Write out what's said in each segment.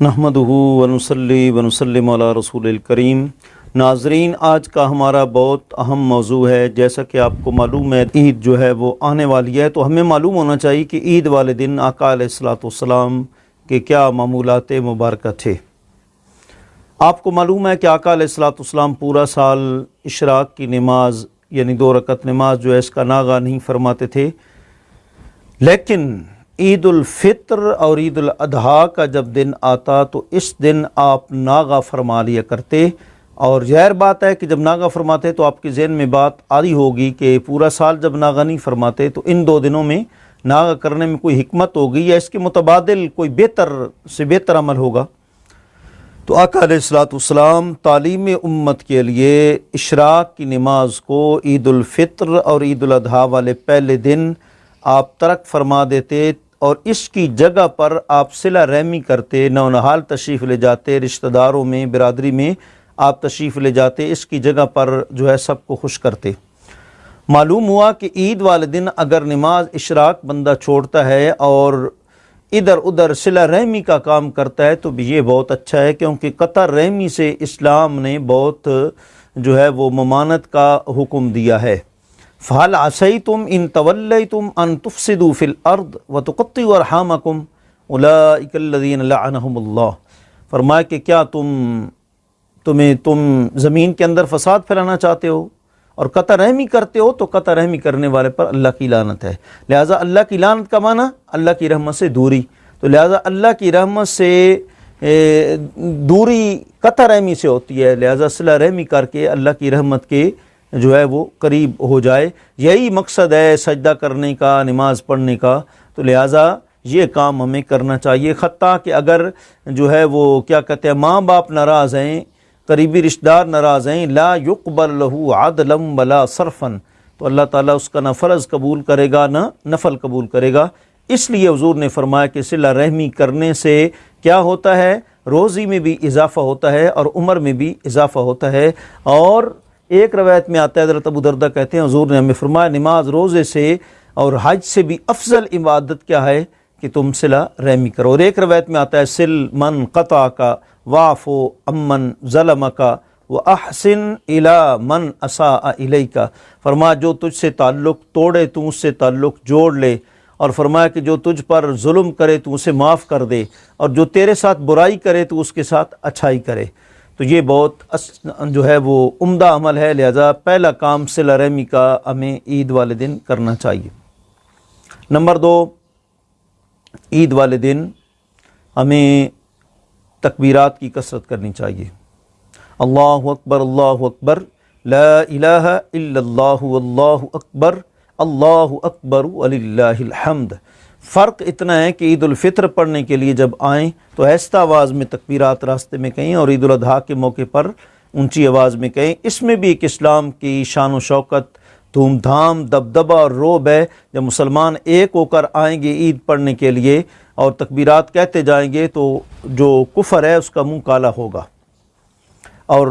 نحمد ونسلی ونسلم علی رسول الکریم۔ ناظرین، آج کا ہمارا بہت اہم موضوع ہے۔ جیسا کہ آپ کو معلوم ہے، عید جو ہے وہ آنے والی ہے۔ تو ہمیں معلوم ہونا چاہیے کہ عید والے دن آقا علیہ السلاۃ والسلام کے کیا معمولات مبارکہ تھے۔ آپ کو معلوم ہے کہ آقا علیہ السلاۃ والسلام پورا سال اشراق کی نماز یعنی دو رکعت نماز جو ہے، اس کا ناغہ نہیں فرماتے تھے۔ لیکن عید الفطر اور عید الاضحیٰ کا جب دن آتا تو اس دن آپ ناغا فرما لیا کرتے۔ اور ظاہر بات ہے کہ جب ناغا فرماتے تو آپ کے ذہن میں بات آدھی ہوگی کہ پورا سال جب ناغا نہیں فرماتے تو ان دو دنوں میں ناغا کرنے میں کوئی حکمت ہوگی یا اس کے متبادل کوئی بہتر سے بہتر عمل ہوگا۔ تو آقا علیہ السلاۃ والسلام تعلیم امت کے لیے اشراق کی نماز کو عید الفطر اور عید الاضحیٰ والے پہلے دن آپ ترک فرما دیتے اور اس کی جگہ پر آپ صلہ رحمی کرتے نو نحال تشریف لے جاتے رشتہ داروں میں، برادری میں آپ تشریف لے جاتے، اس کی جگہ پر جو ہے سب کو خوش کرتے۔ معلوم ہوا کہ عید والے دن اگر نماز اشراق بندہ چھوڑتا ہے اور ادھر ادھر صلہ رحمی کا کام کرتا ہے تو یہ بہت اچھا ہے کیونکہ قطر رحمی سے اسلام نے بہت جو ہے وہ ممانت کا حکم دیا ہے۔ فعال آسئی تم ان طول تم ان تفسدو فی الارض و تقتی ورحامکم اولئک الذین لعنہم اللہ فرمایا کہ کیا تم تمہیں تم زمین کے اندر فساد پھیلانا چاہتے ہو اور قطع رحمی کرتے ہو تو قطع رحمی کرنے والے پر اللہ کی لانت ہے۔ لہٰذا اللہ کی لانت کا معنی اللہ کی رحمت سے دوری۔ تو لہٰذا اللہ کی رحمت سے دوری قطع رحمی سے ہوتی ہے۔ لہٰذا صلح رحمی کر کے اللہ کی رحمت کے جو ہے وہ قریب ہو جائے۔ یہی مقصد ہے سجدہ کرنے کا، نماز پڑھنے کا۔ تو لہٰذا یہ کام ہمیں کرنا چاہیے۔ خطہ کہ اگر جو ہے وہ کیا کہتے ہیں، ماں باپ ناراض ہیں، قریبی رشتہ دار ناراض ہیں، لا یقبل لہو عدلم ولا صرفن تو اللہ تعالیٰ اس کا نہ فرض قبول کرے گا، نہ نفل قبول کرے گا۔ اس لیے حضور نے فرمایا کہ صلہ رحمی کرنے سے کیا ہوتا ہے؟ روزی میں بھی اضافہ ہوتا ہے اور عمر میں بھی اضافہ ہوتا ہے۔ اور ایک روایت میں آتا ہے، حضرت ابو دردہ کہتے ہیں، حضور نے ہمیں فرمایا، نماز روزے سے اور حج سے بھی افضل عبادت کیا ہے کہ تم صلہ رحمی کرو۔ اور ایک روایت میں آتا ہے سل من قطع کا واف و امن ظلم کا و احسن الا من اسا علیہ کا فرمایا، جو تجھ سے تعلق توڑے، تو اس سے تعلق جوڑ لے۔ اور فرمایا کہ جو تجھ پر ظلم کرے، تو اسے معاف کر دے۔ اور جو تیرے ساتھ برائی کرے، تو اس کے ساتھ اچھائی کرے۔ تو یہ بہت جو ہے وہ عمدہ عمل ہے، لہذا پہلا کام صلہ رحمی کا ہمیں عید والے دن کرنا چاہیے۔ نمبر دو، عید والے دن ہمیں تکبیرات کی کثرت کرنی چاہیے۔ اللہ اکبر اللہ اکبر، لا الہ الا اللہ اللہ اکبر اللہ اکبر، وللہ الحمد۔ فرق اتنا ہے کہ عید الفطر پڑھنے کے لیے جب آئیں تو ایستا آواز میں تکبیرات راستے میں کہیں اور عید الاضحیٰ کے موقع پر اونچی آواز میں کہیں۔ اس میں بھی ایک اسلام کی شان و شوکت دھوم دھام دبدبہ اور روب ہے۔ جب مسلمان ایک ہو کر آئیں گے عید پڑھنے کے لیے اور تکبیرات کہتے جائیں گے تو جو کفر ہے اس کا منہ کالا ہوگا۔ اور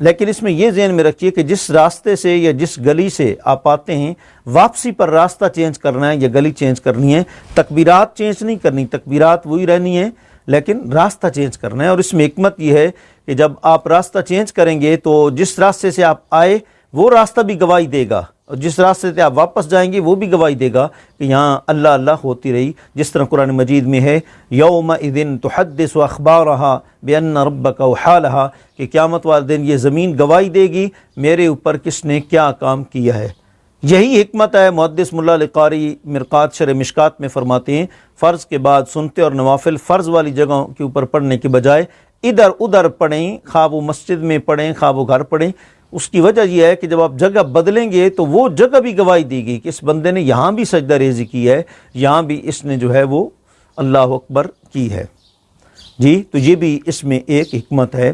لیکن اس میں یہ ذہن میں رکھیے کہ جس راستے سے یا جس گلی سے آپ آتے ہیں، واپسی پر راستہ چینج کرنا ہے یا گلی چینج کرنی ہے، تکبیرات چینج نہیں کرنی، تکبیرات وہی رہنی ہے لیکن راستہ چینج کرنا ہے۔ اور اس میں حکمت یہ ہے کہ جب آپ راستہ چینج کریں گے تو جس راستے سے آپ آئے، وہ راستہ بھی گواہی دے گا۔ جس راستے سے آپ واپس جائیں گے وہ بھی گواہی دے گا کہ یہاں اللہ اللہ ہوتی رہی۔ جس طرح قرآن مجید میں ہے یوم دن تو حدث و اخبار رہا بے ان رب کا رہا کہ قیامت والے دن یہ زمین گواہی دے گی، میرے اوپر کس نے کیا کام کیا ہے۔ یہی حکمت ہے، محدث ملا لقاری مرقات شر مشکات میں فرماتے ہیں، فرض کے بعد سنتے اور نوافل فرض والی جگہوں کے اوپر پڑھنے کے بجائے، ادھر ادھر پڑھیں، خواب و مسجد میں پڑھیں، خواب و گھر پڑھیں۔ اس کی وجہ یہ ہے کہ جب آپ جگہ بدلیں گے تو وہ جگہ بھی گواہی دی گئی کہ اس بندے نے یہاں بھی سجدہ ریزی کی ہے، یہاں بھی اس نے جو ہے وہ اللہ اکبر کی ہے۔ جی تو یہ بھی اس میں ایک حکمت ہے۔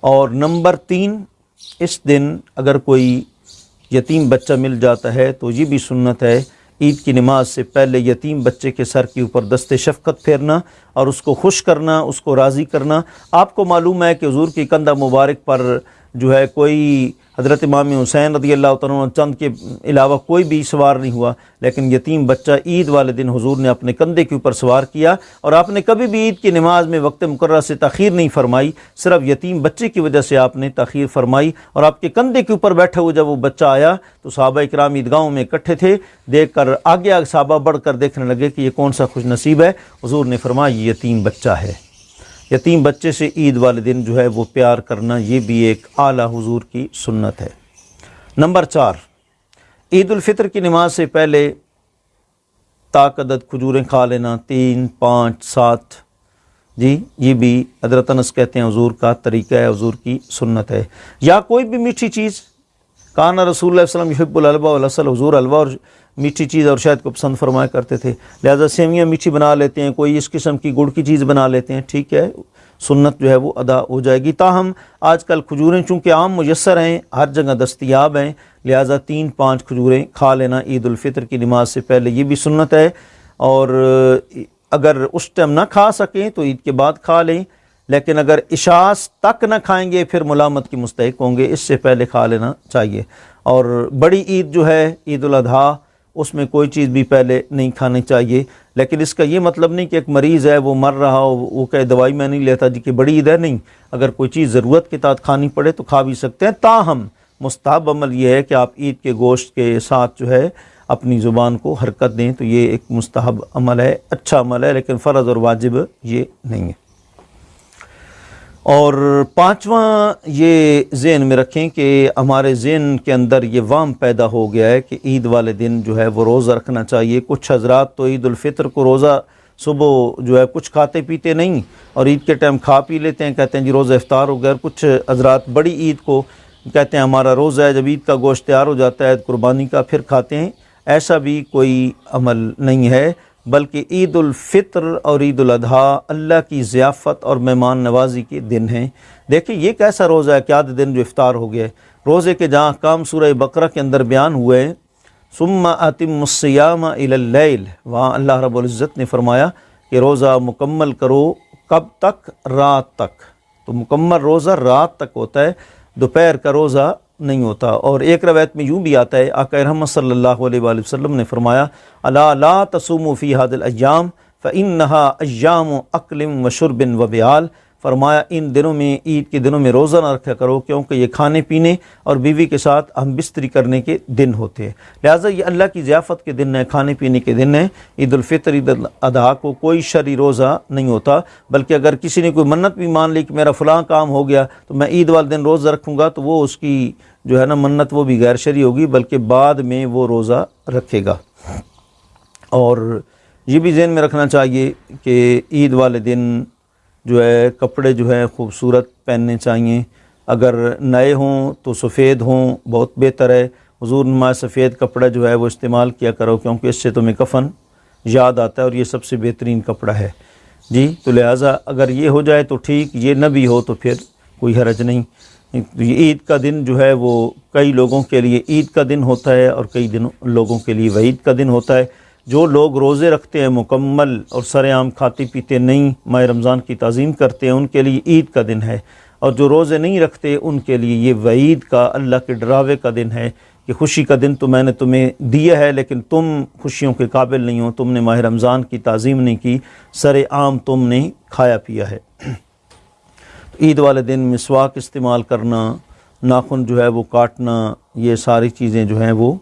اور نمبر تین، اس دن اگر کوئی یتیم بچہ مل جاتا ہے تو یہ بھی سنت ہے عید کی نماز سے پہلے یتیم بچے کے سر کے اوپر دست شفقت پھیرنا اور اس کو خوش کرنا، اس کو راضی کرنا۔ آپ کو معلوم ہے کہ حضور کی کندھا مبارک پر جو ہے کوئی حضرت امام حسین رضی اللہ تعالیٰ چند کے علاوہ کوئی بھی سوار نہیں ہوا، لیکن یتیم بچہ عید والے دن حضور نے اپنے کندھے کے اوپر سوار کیا اور آپ نے کبھی بھی عید کی نماز میں وقت مقررہ سے تاخیر نہیں فرمائی، صرف یتیم بچے کی وجہ سے آپ نے تاخیر فرمائی اور آپ کے کندھے کے اوپر بیٹھے ہوئے جب وہ بچہ آیا تو صحابہ اکرام عیدگاہوں میں اکٹھے تھے، دیکھ کر آگے آگے صحابہ بڑھ کر دیکھنے لگے کہ یہ کون سا خوش نصیب ہے؟ حضور نے فرمایا، یہ یتیم بچہ ہے۔ یتیم بچے سے عید والے دن جو ہے وہ پیار کرنا یہ بھی ایک اعلیٰ حضور کی سنت ہے۔ نمبر چار، عید الفطر کی نماز سے پہلے طاقت کھجوریں کھا لینا، تین، پانچ، سات۔ جی یہ بھی حضرت انس کہتے ہیں حضور کا طریقہ ہے، حضور کی سنت ہے۔ یا کوئی بھی میٹھی چیز، کانا رسول اللہ علیہ وسلم یحب الحبا علیہ حضور الوا اور میٹھی چیز اور شاید کو پسند فرمایا کرتے تھے۔ لہٰذا سیویاں میٹھی بنا لیتے ہیں، کوئی اس قسم کی گڑ کی چیز بنا لیتے ہیں، ٹھیک ہے، سنت جو ہے وہ ادا ہو جائے گی۔ تاہم، آج کل کھجوریں چونکہ عام میسر ہیں، ہر جگہ دستیاب ہیں، لہٰذا تین پانچ کھجوریں کھا لینا عید الفطر کی نماز سے پہلے یہ بھی سنت ہے۔ اور اگر اس ٹائم نہ کھا سکیں تو عید کے بعد کھا لیں، لیکن اگر اشاس تک نہ کھائیں گے پھر ملامت کی مستحق ہوں گے، اس سے پہلے کھا لینا چاہیے۔ اور بڑی عید جو ہے، عید الاضحیٰ اس میں کوئی چیز بھی پہلے نہیں کھانی چاہیے۔ لیکن اس کا یہ مطلب نہیں کہ ایک مریض ہے، وہ مر رہا ہو، وہ کہے دوائی میں نہیں لیتا جی کہ بڑی عید ہے نہیں۔ اگر کوئی چیز ضرورت کے تحت کھانی پڑے تو کھا بھی سکتے ہیں۔ تاہم مستحب عمل یہ ہے کہ آپ عید کے گوشت کے ساتھ جو ہے اپنی زبان کو حرکت دیں تو یہ ایک مستحب عمل ہے اچھا عمل ہے، لیکن فرض اور واجب یہ نہیں ہے۔ اور پانچواں یہ ذہن میں رکھیں کہ ہمارے ذہن کے اندر یہ وام پیدا ہو گیا ہے کہ عید والے دن جو ہے وہ روزہ رکھنا چاہیے۔ کچھ حضرات تو عید الفطر کو روزہ صبح جو ہے کچھ کھاتے پیتے نہیں اور عید کے ٹائم کھا پی لیتے ہیں، کہتے ہیں جی روزہ افطار ہو گیا۔ کچھ حضرات بڑی عید کو کہتے ہیں ہمارا روزہ ہے، جب عید کا گوشت تیار ہو جاتا ہے قربانی کا پھر کھاتے ہیں۔ ایسا بھی کوئی عمل نہیں ہے۔ بلکہ عید الفطر اور عید الاضحیٰ اللہ کی ضیافت اور مہمان نوازی کے دن ہیں۔ دیکھیں، یہ کیسا روزہ ہے؟ کیا دن جو افطار ہو گئے روزے کے جہاں کام سورہ بقرہ کے اندر بیان ہوئے ثم اتم السیام اللیل وہاں اللہ رب العزت نے فرمایا کہ روزہ مکمل کرو کب تک؟ رات تک۔ تو مکمل روزہ رات تک ہوتا ہے۔ دوپہر کا روزہ نہیں ہوتا۔ اور ایک روایت میں یوں بھی آتا ہے، آقا رحمت صلی اللہ علیہ وآلہ وسلم نے فرمایا اللہ لا تسوم فی حاد الاجام فانہا ایام اقلم و شربن و بیال فرمایا، ان دنوں میں، عید کے دنوں میں روزہ نہ رکھا کرو، کیونکہ یہ کھانے پینے اور بیوی کے ساتھ ہم بستری کرنے کے دن ہوتے ہیں۔ لہٰذا یہ اللہ کی ضیافت کے دن ہیں کھانے پینے کے دن ہیں عید الفطر، عید الاضحیٰ کو کوئی شرعی روزہ نہیں ہوتا، بلکہ اگر کسی نے کوئی منت بھی مان لی کہ میرا فلاں کام ہو گیا، تو میں عید والے دن روزہ رکھوں گا، تو وہ اس کی جو ہے نا منت وہ بھی غیر شرعی ہوگی، بلکہ بعد میں وہ روزہ رکھے گا۔ اور یہ بھی ذہن میں رکھنا چاہیے کہ عید والے دن جو ہے کپڑے جو ہے خوبصورت پہننے چاہیے۔ اگر نئے ہوں تو سفید ہوں، بہت بہتر ہے۔ حضور نما سفید کپڑا جو ہے وہ استعمال کیا کرو، کیونکہ اس سے تمہیں کفن یاد آتا ہے اور یہ سب سے بہترین کپڑا ہے۔ جی تو لہٰذا اگر یہ ہو جائے تو ٹھیک، یہ نہ بھی ہو تو پھر کوئی حرج نہیں۔ یہ عید کا دن جو ہے وہ کئی لوگوں کے لیے عید کا دن ہوتا ہے اور کئی دنوں لوگوں کے لیے وعید کا دن ہوتا ہے۔ جو لوگ روزے رکھتے ہیں، مکمل اور سر عام کھاتے پیتے نہیں، ماہ رمضان کی تعظیم کرتے ہیں، ان کے لیے عید کا دن ہے۔ اور جو روزے نہیں رکھتے، ان کے لیے یہ وعید کا، اللہ کے ڈراوے کا دن ہے کہ خوشی کا دن تو میں نے تمہیں دیا ہے، لیکن تم خوشیوں کے قابل نہیں ہو، تم نے ماہ رمضان کی تعظیم نہیں کی سر عام تم نے کھایا پیا ہے۔ عید والے دن مسواک استعمال کرنا، ناخن جو ہے وہ کاٹنا، یہ ساری چیزیں جو ہیں وہ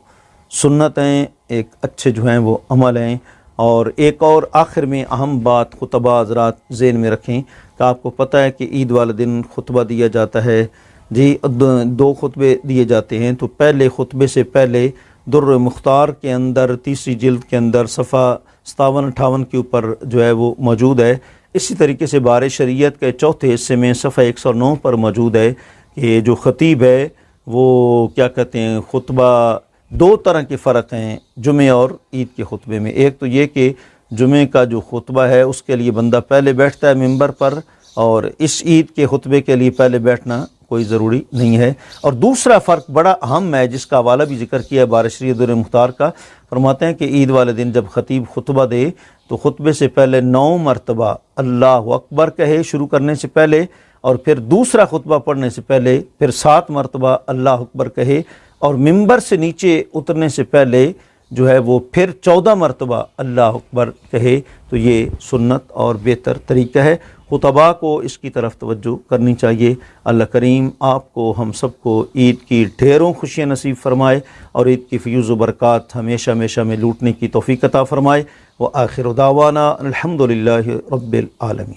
سنتیں، ایک اچھے جو ہیں وہ عمل ہیں۔ اور ایک اور آخر میں اہم بات خطبہ حضرات ذہن میں رکھیں کہ آپ کو پتہ ہے کہ عید والے دن خطبہ دیا جاتا ہے۔ جی دو خطبے دیے جاتے ہیں۔ تو پہلے خطبے سے پہلے در مختار کے اندر، تیسری جلد کے اندر، صفحہ ستاون، اٹھاون کے اوپر جو ہے وہ موجود ہے۔ اسی طریقے سے بار شریعت کے چوتھے حصے میں صفحہ ایک سو نو پر موجود ہے کہ جو خطیب ہے، وہ کیا کہتے ہیں، خطبہ دو طرح کے فرق ہیں جمعہ اور عید کے خطبے میں۔ ایک تو یہ کہ جمعہ کا جو خطبہ ہے، اس کے لیے بندہ پہلے بیٹھتا ہے ممبر پر اور اس عید کے خطبے کے لیے پہلے بیٹھنا کوئی ضروری نہیں ہے۔ اور دوسرا فرق بڑا اہم ہے، جس کا حوالہ بھی ذکر کیا ہے بارشری در مختار کا۔ فرماتے ہیں کہ عید والے دن جب خطیب خطبہ دے، تو خطبے سے پہلے نو مرتبہ اللہ اکبر کہے شروع کرنے سے پہلے اور پھر دوسرا خطبہ پڑھنے سے پہلے پھر سات مرتبہ اللہ اکبر کہے۔ اور ممبر سے نیچے اترنے سے پہلے جو ہے وہ پھر چودہ مرتبہ اللہ اکبر کہے، تو یہ سنت اور بہتر طریقہ ہے۔ خطبہ کو اس کی طرف توجہ کرنی چاہیے۔ اللہ کریم آپ کو، ہم سب کو عید کی ڈھیروں خوشیاں نصیب فرمائے اور عید کی فیوز و برکات ہمیشہ ہمیشہ میں لوٹنے کی توفیق عطا فرمائے۔ وہ آخر الحمد للہ رب العالمین۔